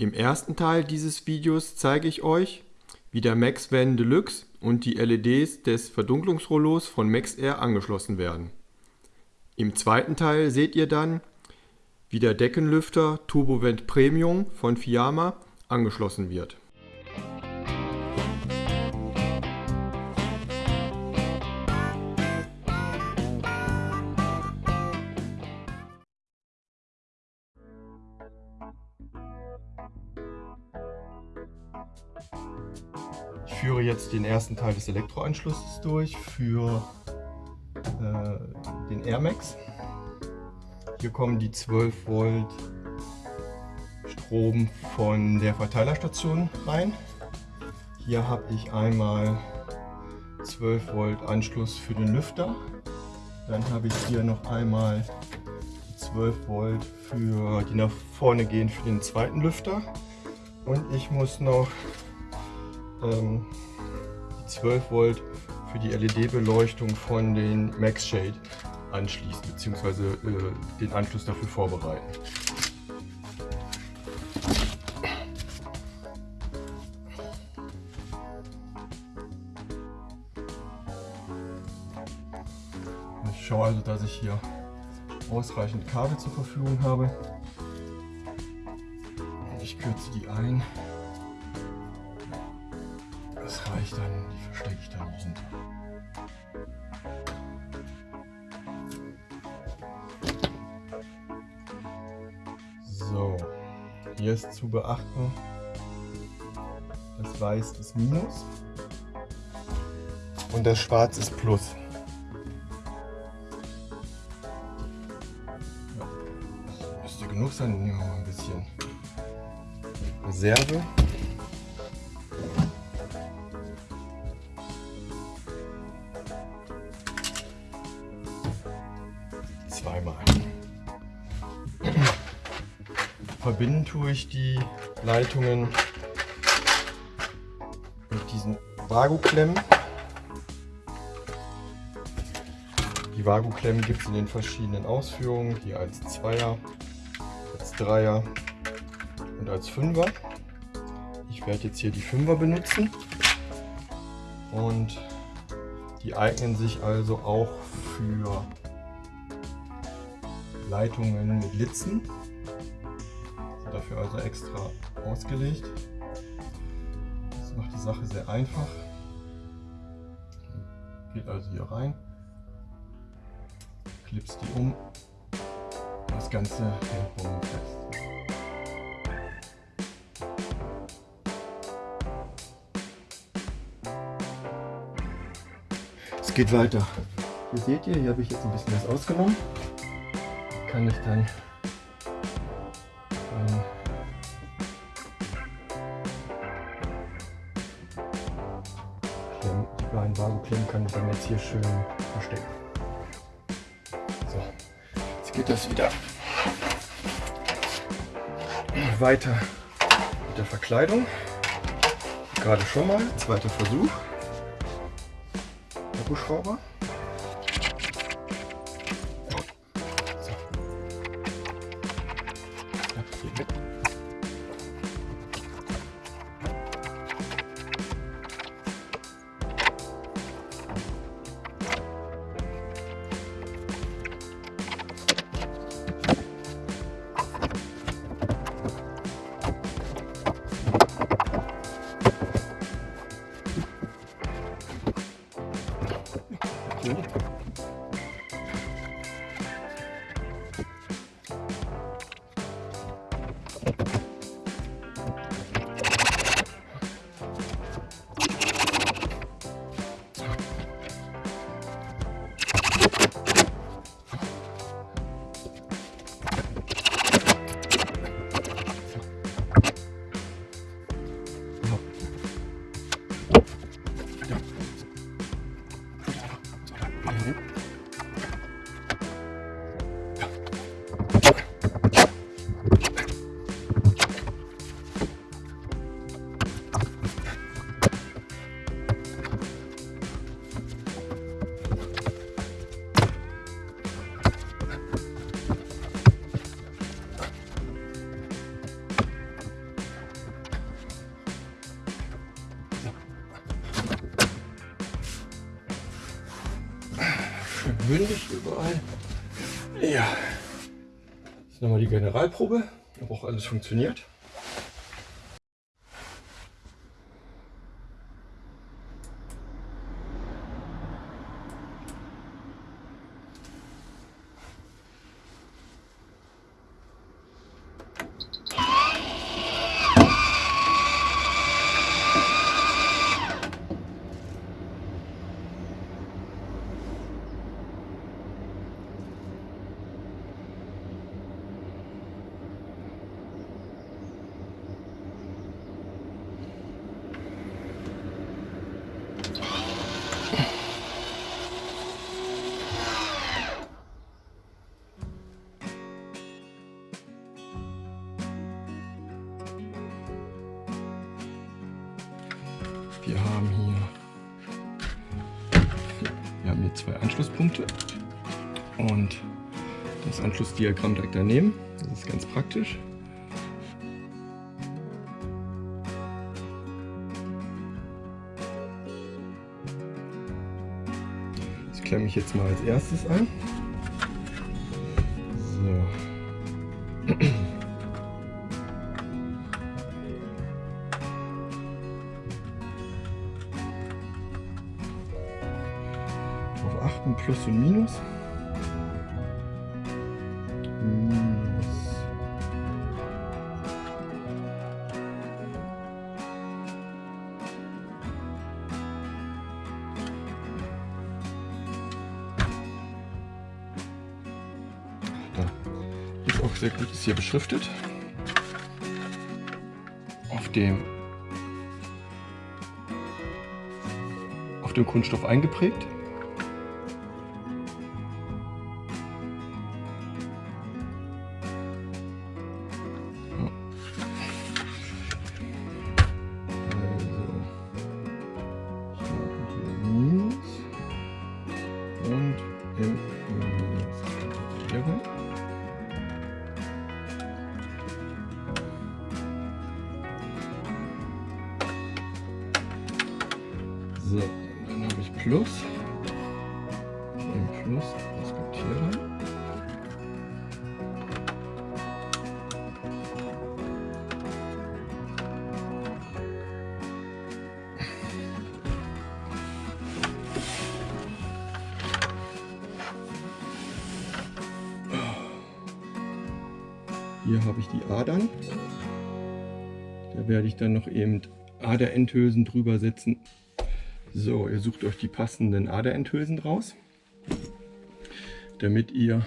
Im ersten Teil dieses Videos zeige ich euch, wie der MaxVan Deluxe und die LEDs des Verdunklungsrollos von MaxAir angeschlossen werden. Im zweiten Teil seht ihr dann, wie der Deckenlüfter TurboVent Premium von Fiamma angeschlossen wird. Ich führe jetzt den ersten Teil des Elektroanschlusses durch für äh, den Airmax. Hier kommen die 12 Volt Strom von der Verteilerstation rein. Hier habe ich einmal 12 Volt Anschluss für den Lüfter. Dann habe ich hier noch einmal 12 Volt für die nach vorne gehen für den zweiten Lüfter. Und ich muss noch ähm, 12 Volt für die LED-Beleuchtung von den Max Shade anschließen bzw. Äh, den Anschluss dafür vorbereiten. Ich schaue also, dass ich hier ausreichend Kabel zur Verfügung habe. Ich kürze die ein. Das reicht dann, die verstecke ich dann hinten. So, hier ist zu beachten, das Weiß ist Minus und das Schwarz ist Plus. Ja, das müsste genug sein, Reserve. zweimal. Verbinden tue ich die Leitungen mit diesen Vago-Klemmen. Die Vago-Klemmen gibt es in den verschiedenen Ausführungen, hier als Zweier, als Dreier und als Fünfer. Ich werde jetzt hier die Fünfer benutzen und die eignen sich also auch für Leitungen mit Litzen. Dafür also extra ausgelegt. Das macht die Sache sehr einfach. Geht also hier rein, klipst die um, das Ganze hält geht weiter. Hier seht ihr, hier habe ich jetzt ein bisschen was ausgenommen kann ich dann ähm, die beiden Vago-Klemmen kann ich dann jetzt hier schön verstecken. So, jetzt geht das wieder weiter mit der Verkleidung. Gerade schon mal, zweiter Versuch. Akkuschrauber. So. 기. Ist nochmal die Generalprobe, ob auch alles funktioniert. Wir haben hier, wir haben hier zwei Anschlusspunkte und das Anschlussdiagramm direkt daneben. Das ist ganz praktisch. Das klemme ich jetzt mal als erstes ein. Sehr gut, ist hier beschriftet. Auf dem auf dem Kunststoff eingeprägt. So, dann habe ich Plus. Im Plus, das kommt hier rein. Hier habe ich die Adern. Da werde ich dann noch eben Aderendhülsen drüber setzen. So, ihr sucht euch die passenden Aderendhülsen raus, damit ihr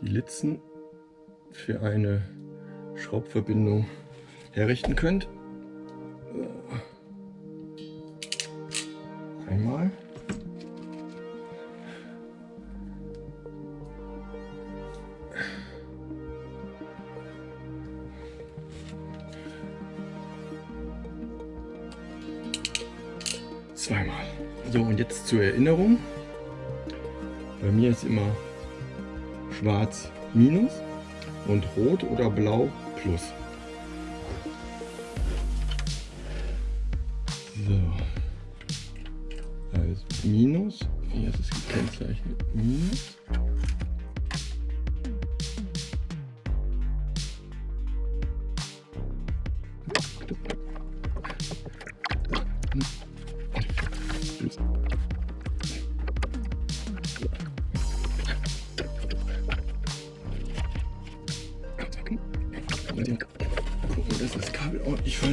die Litzen für eine Schraubverbindung herrichten könnt. Einmal. Zweimal. So, und jetzt zur Erinnerung. Bei mir ist immer schwarz minus und rot oder blau plus.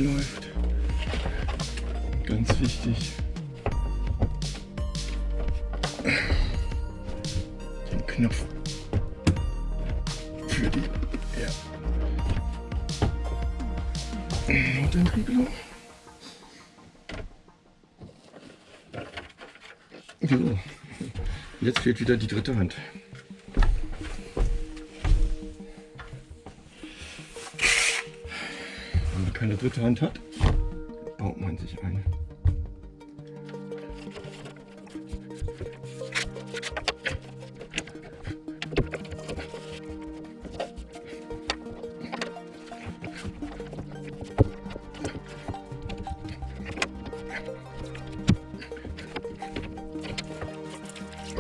Verläuft. Ganz wichtig. Den Knopf für die ja. Notentriegelung. So. Jetzt fehlt wieder die dritte Hand. Keine dritte Hand hat, baut man sich eine.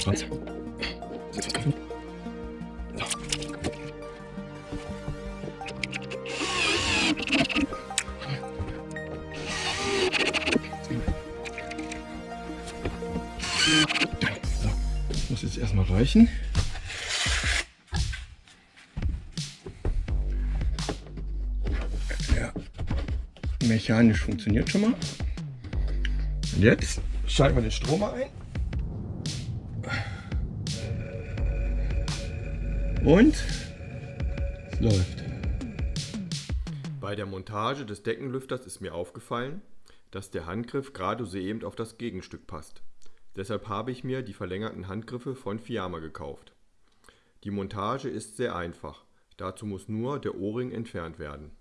Was? Reichen. Ja, mechanisch funktioniert schon mal. Und jetzt schalten wir den Stromer ein. Und es läuft. Bei der Montage des Deckenlüfters ist mir aufgefallen, dass der Handgriff gerade so eben auf das Gegenstück passt. Deshalb habe ich mir die verlängerten Handgriffe von Fiamma gekauft. Die Montage ist sehr einfach. Dazu muss nur der O-Ring entfernt werden.